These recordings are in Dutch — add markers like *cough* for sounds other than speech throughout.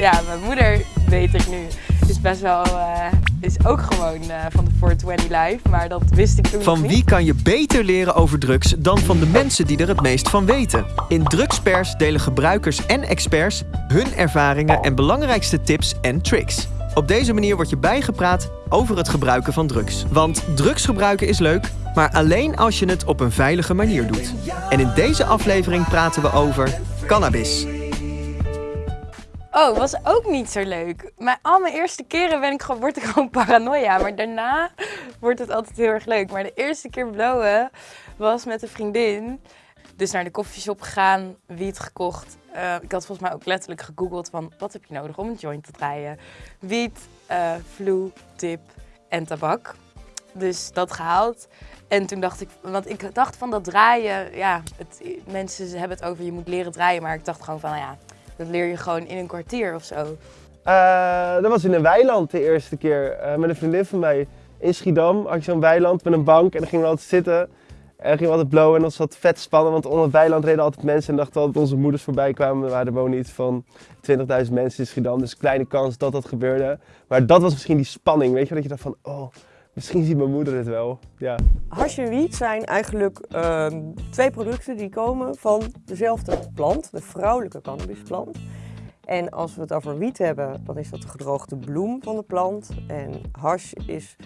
ja, mijn moeder, weet ik nu, is best wel, uh, is ook gewoon uh, van de 420 Live, maar dat wist ik toen Van wie kan je beter leren over drugs dan van de mensen die er het meest van weten? In Drugspers delen gebruikers en experts hun ervaringen en belangrijkste tips en tricks. Op deze manier word je bijgepraat over het gebruiken van drugs. Want drugs gebruiken is leuk, maar alleen als je het op een veilige manier doet. En in deze aflevering praten we over cannabis. Oh, was ook niet zo leuk. Maar al mijn eerste keren ben ik gewoon, word ik gewoon *laughs* paranoia. Maar daarna wordt het altijd heel erg leuk. Maar de eerste keer blowen was met een vriendin. Dus naar de koffieshop gegaan, wiet gekocht. Uh, ik had volgens mij ook letterlijk gegoogeld van wat heb je nodig om een joint te draaien. Wiet, uh, vloe, tip en tabak. Dus dat gehaald. En toen dacht ik, want ik dacht van dat draaien, ja, het, mensen hebben het over je moet leren draaien. Maar ik dacht gewoon van, nou ja, dat leer je gewoon in een kwartier of zo. Uh, dat was in een weiland de eerste keer. Uh, met een vriendin van mij in Schiedam had je zo'n weiland met een bank en dan gingen we altijd zitten. En gingen we altijd blowen en dat was vet spannend, want onder het weiland reden altijd mensen en dachten altijd dat onze moeders voorbij kwamen. Er wonen iets van 20.000 mensen in Schiedam, dus kleine kans dat dat gebeurde. Maar dat was misschien die spanning, weet je, dat je dacht van, oh, Misschien ziet mijn moeder het wel, ja. Hash en wiet zijn eigenlijk uh, twee producten die komen van dezelfde plant, de vrouwelijke cannabisplant. En als we het over wiet hebben, dan is dat de gedroogde bloem van de plant. En hash is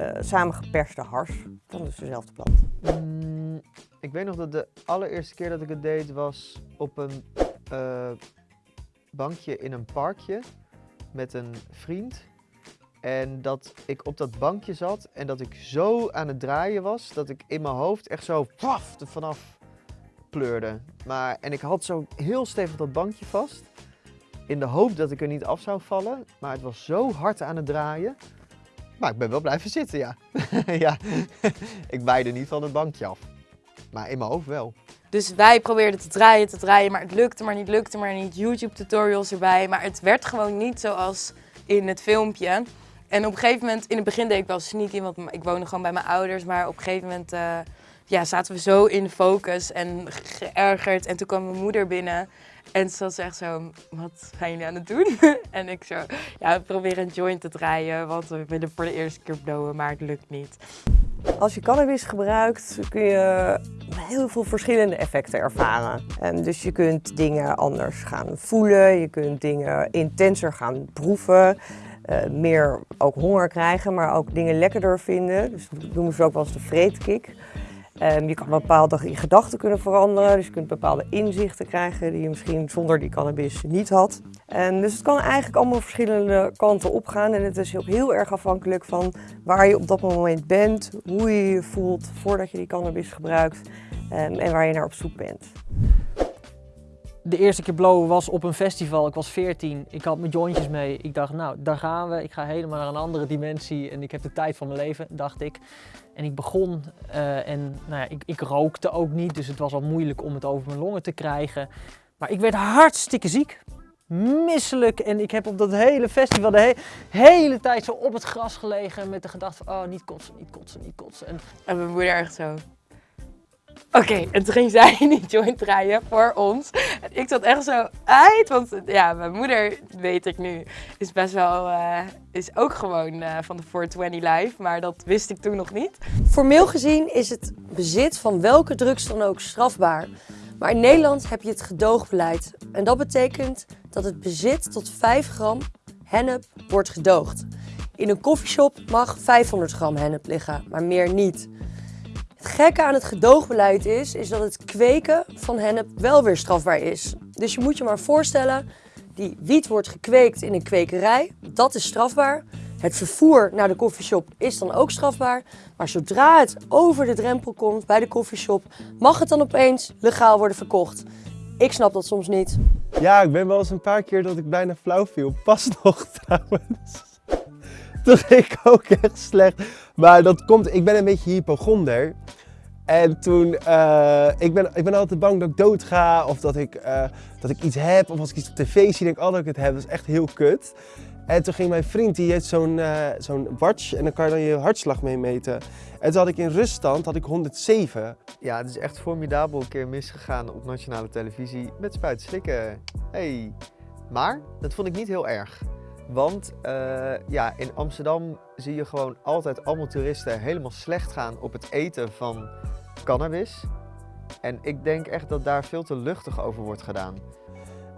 uh, samengeperste hars van dus dezelfde plant. Mm, ik weet nog dat de allereerste keer dat ik het deed was op een uh, bankje in een parkje met een vriend. En dat ik op dat bankje zat en dat ik zo aan het draaien was dat ik in mijn hoofd echt zo paf er vanaf pleurde. Maar, en ik had zo heel stevig dat bankje vast. In de hoop dat ik er niet af zou vallen. Maar het was zo hard aan het draaien. Maar ik ben wel blijven zitten, ja. *laughs* ja. *laughs* ik waaide niet van het bankje af. Maar in mijn hoofd wel. Dus wij probeerden te draaien, te draaien, maar het lukte maar niet, lukte maar niet. YouTube tutorials erbij, maar het werd gewoon niet zoals in het filmpje. En op een gegeven moment, in het begin deed ik wel sneaky, want ik woonde gewoon bij mijn ouders. Maar op een gegeven moment uh, ja, zaten we zo in focus en geërgerd. En toen kwam mijn moeder binnen en ze was echt zo, wat zijn jullie aan het doen? *laughs* en ik zo, ja, we proberen een joint te draaien, want we willen voor de eerste keer blowen, maar het lukt niet. Als je cannabis gebruikt kun je heel veel verschillende effecten ervaren. En dus je kunt dingen anders gaan voelen, je kunt dingen intenser gaan proeven. Uh, meer ook honger krijgen, maar ook dingen lekkerder vinden. Dus dat noemen ze ook wel eens de vreedkick. Um, je kan bepaalde gedachten kunnen veranderen, dus je kunt bepaalde inzichten krijgen die je misschien zonder die cannabis niet had. Um, dus het kan eigenlijk allemaal verschillende kanten opgaan en het is ook heel erg afhankelijk van waar je op dat moment bent, hoe je je voelt voordat je die cannabis gebruikt um, en waar je naar op zoek bent de eerste keer blowen was op een festival. Ik was 14. Ik had mijn jointjes mee. Ik dacht, nou, daar gaan we. Ik ga helemaal naar een andere dimensie. En ik heb de tijd van mijn leven, dacht ik. En ik begon uh, en nou ja, ik, ik, rookte ook niet. Dus het was al moeilijk om het over mijn longen te krijgen. Maar ik werd hartstikke ziek. Misselijk. En ik heb op dat hele festival de he hele tijd zo op het gras gelegen. Met de gedachte van, oh, niet kotsen, niet kotsen, niet kotsen. En, en mijn moeder echt zo, Oké, en toen ging zij die joint draaien voor ons. En ik zat echt zo uit, want ja, mijn moeder, weet ik nu, is best wel, uh, is ook gewoon uh, van de 420 Live, maar dat wist ik toen nog niet. Formeel gezien is het bezit van welke drugs dan ook strafbaar. Maar in Nederland heb je het gedoogbeleid. En dat betekent dat het bezit tot 5 gram hennep wordt gedoogd. In een koffieshop mag 500 gram hennep liggen, maar meer niet. Gekke aan het gedoogbeleid is, is dat het kweken van hennep wel weer strafbaar is. Dus je moet je maar voorstellen, die wiet wordt gekweekt in een kwekerij, dat is strafbaar. Het vervoer naar de koffieshop is dan ook strafbaar. Maar zodra het over de drempel komt bij de koffieshop, mag het dan opeens legaal worden verkocht. Ik snap dat soms niet. Ja, ik ben wel eens een paar keer dat ik bijna flauw viel. Pas nog *laughs* trouwens. Ging ik ook echt slecht. Maar dat komt, ik ben een beetje hypochonder. En toen, uh, ik, ben, ik ben altijd bang dat ik dood ga of dat ik, uh, dat ik iets heb. Of als ik iets op tv zie, denk ik altijd dat ik het heb. Dat is echt heel kut. En toen ging mijn vriend, die heeft zo'n uh, zo'n watch en dan kan je dan je hartslag mee meten. En toen had ik in ruststand had ik 107. Ja, het is echt formidabel een keer misgegaan op nationale televisie met spuiten slikken. Hey, Maar dat vond ik niet heel erg. Want eh, ja, in Amsterdam zie je gewoon altijd allemaal toeristen helemaal slecht gaan op het eten van cannabis. En ik denk echt dat daar veel te luchtig over wordt gedaan.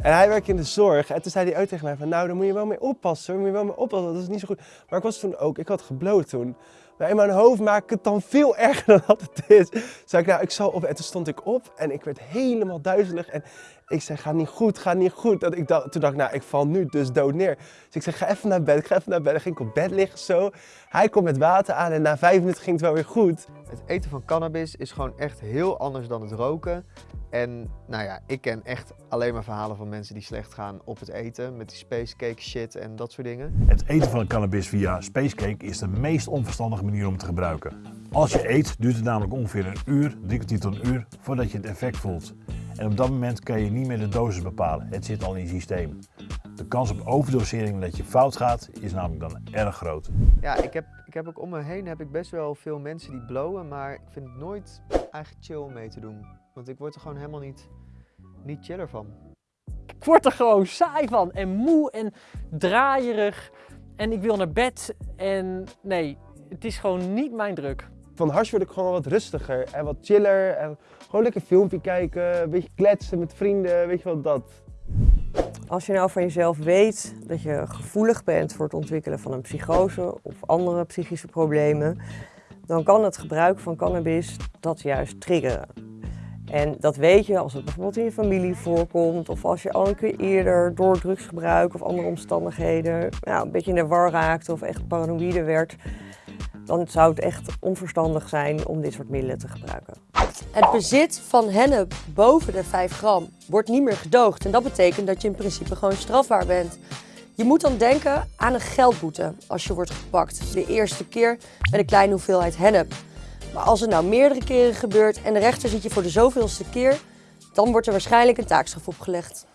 En hij werkt in de zorg. En toen zei hij ook tegen mij van, nou, daar moet je wel mee oppassen. Daar moet je wel mee oppassen, dat is niet zo goed. Maar ik was toen ook, ik had gebloot toen. Maar in mijn hoofd maak ik het dan veel *laughs* erger dan dat het is. Zei ik, nou, ik zal op. En toen stond ik op en ik werd helemaal duizelig. En ik zei, ga niet goed, ga niet goed. Dat ik dacht, toen dacht ik, nou, ik val nu dus dood neer. Dus ik zei, ga even naar bed, ik ga even naar bed. Dan ging ik op bed liggen zo. Hij komt met water aan en na vijf minuten ging het wel weer goed. Het eten van cannabis is gewoon echt heel anders dan het roken. En nou ja, ik ken echt alleen maar verhalen van mensen die slecht gaan op het eten. Met die spacecake shit en dat soort dingen. Het eten van cannabis via spacecake is de meest onverstandige manier om te gebruiken. Als je eet duurt het namelijk ongeveer een uur, drie kwartier tot een uur, voordat je het effect voelt. En op dat moment kan je niet meer de dosis bepalen, het zit al in je systeem. De kans op overdosering dat je fout gaat is namelijk dan erg groot. Ja, ik heb, ik heb ook om me heen heb ik best wel veel mensen die blowen, maar ik vind het nooit eigenlijk chill om mee te doen. Want ik word er gewoon helemaal niet, niet chiller van. Ik word er gewoon saai van en moe en draaierig. En ik wil naar bed en nee, het is gewoon niet mijn druk. Van hash word ik gewoon wat rustiger en wat chiller. En gewoon lekker filmpje kijken, een beetje kletsen met vrienden, weet je wel, dat. Als je nou van jezelf weet dat je gevoelig bent voor het ontwikkelen van een psychose of andere psychische problemen, dan kan het gebruik van cannabis dat juist triggeren. En dat weet je als het bijvoorbeeld in je familie voorkomt of als je al een keer eerder door drugsgebruik of andere omstandigheden ja, een beetje in de war raakte of echt paranoïde werd, dan zou het echt onverstandig zijn om dit soort middelen te gebruiken. Het bezit van hennep boven de 5 gram wordt niet meer gedoogd. En dat betekent dat je in principe gewoon strafbaar bent. Je moet dan denken aan een geldboete als je wordt gepakt. De eerste keer met een kleine hoeveelheid hennep. Maar als het nou meerdere keren gebeurt en de rechter ziet je voor de zoveelste keer, dan wordt er waarschijnlijk een taakstraf opgelegd.